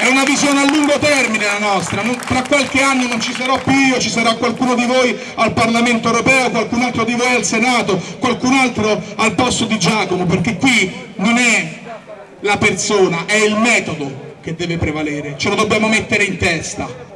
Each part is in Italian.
è una visione a lungo termine la nostra, non, tra qualche anno non ci sarò più io, ci sarà qualcuno di voi al Parlamento europeo, qualcun altro di voi al Senato, qualcun altro al posto di Giacomo, perché qui non è la persona, è il metodo che deve prevalere, ce lo dobbiamo mettere in testa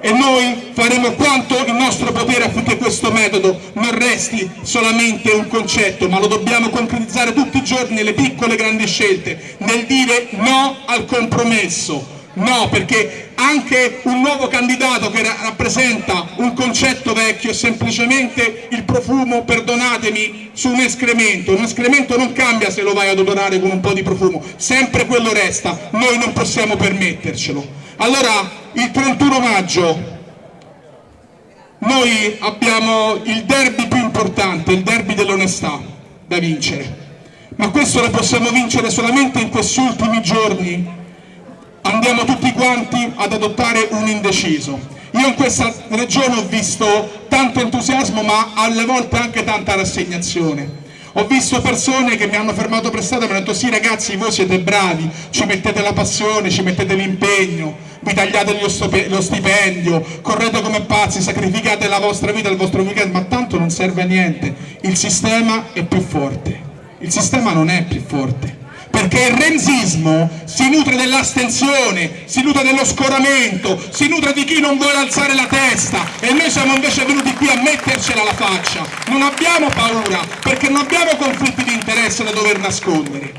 e noi faremo quanto il nostro potere affinché questo metodo non resti solamente un concetto, ma lo dobbiamo concretizzare tutti i giorni nelle piccole grandi scelte, nel dire no al compromesso, No, perché anche un nuovo candidato che rappresenta un concetto vecchio è semplicemente il profumo, perdonatemi, su un escremento. Un escremento non cambia se lo vai ad odorare con un po' di profumo, sempre quello resta, noi non possiamo permettercelo. Allora, il 31 maggio noi abbiamo il derby più importante, il derby dell'onestà da vincere, ma questo lo possiamo vincere solamente in questi ultimi giorni andiamo tutti quanti ad adottare un indeciso. Io in questa regione ho visto tanto entusiasmo ma alle volte anche tanta rassegnazione. Ho visto persone che mi hanno fermato per strada e mi hanno detto sì ragazzi voi siete bravi, ci mettete la passione, ci mettete l'impegno, vi tagliate lo stipendio, correte come pazzi, sacrificate la vostra vita, il vostro weekend, ma tanto non serve a niente, il sistema è più forte, il sistema non è più forte perché il renzismo si nutre dell'astensione, si nutre dello scoramento, si nutre di chi non vuole alzare la testa e noi siamo invece venuti qui a mettercela alla faccia. Non abbiamo paura perché non abbiamo conflitti di interesse da dover nascondere.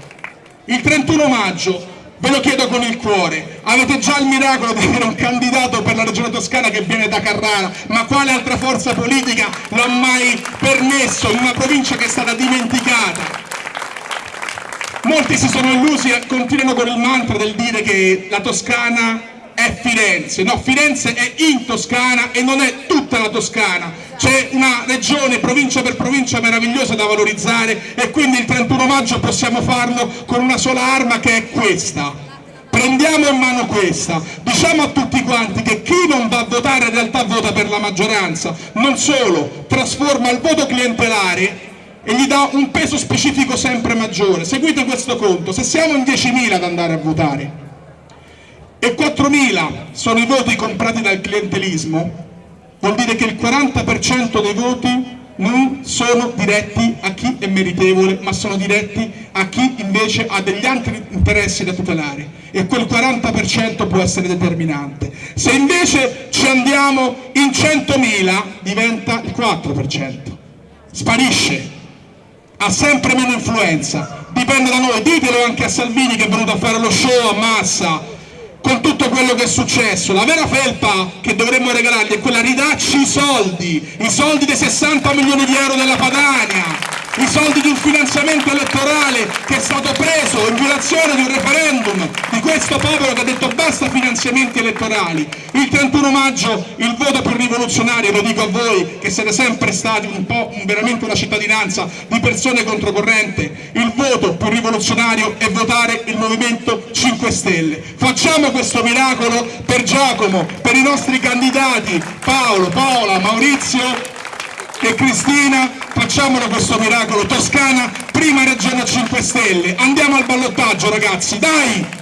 Il 31 maggio ve lo chiedo con il cuore, avete già il miracolo di avere un candidato per la regione toscana che viene da Carrara, ma quale altra forza politica lo ha mai permesso in una provincia che è stata dimenticata? Molti si sono illusi e continuano con il mantra del dire che la Toscana è Firenze, no, Firenze è in Toscana e non è tutta la Toscana, c'è una regione, provincia per provincia meravigliosa da valorizzare e quindi il 31 maggio possiamo farlo con una sola arma che è questa, prendiamo in mano questa, diciamo a tutti quanti che chi non va a votare in realtà vota per la maggioranza, non solo, trasforma il voto clientelare e gli dà un peso specifico sempre maggiore. Seguite questo conto, se siamo in 10.000 ad andare a votare e 4.000 sono i voti comprati dal clientelismo, vuol dire che il 40% dei voti non sono diretti a chi è meritevole, ma sono diretti a chi invece ha degli altri interessi da tutelare e quel 40% può essere determinante. Se invece ci andiamo in 100.000 diventa il 4%, sparisce ha sempre meno influenza, dipende da noi, ditelo anche a Salvini che è venuto a fare lo show a massa, con tutto quello che è successo, la vera felpa che dovremmo regalargli è quella ridacci i soldi, i soldi dei 60 milioni di euro della Padania, i soldi di un finanziamento elettorale che è stato preso in violazione di un referendum questo popolo che ha detto basta finanziamenti elettorali. Il 31 maggio il voto più rivoluzionario, lo dico a voi che siete sempre stati un po' veramente una cittadinanza di persone controcorrente, il voto più rivoluzionario è votare il Movimento 5 Stelle. Facciamo questo miracolo per Giacomo, per i nostri candidati Paolo, Paola, Maurizio e Cristina. Facciamolo questo miracolo. Toscana prima regione a 5 Stelle. Andiamo al ballottaggio ragazzi. Dai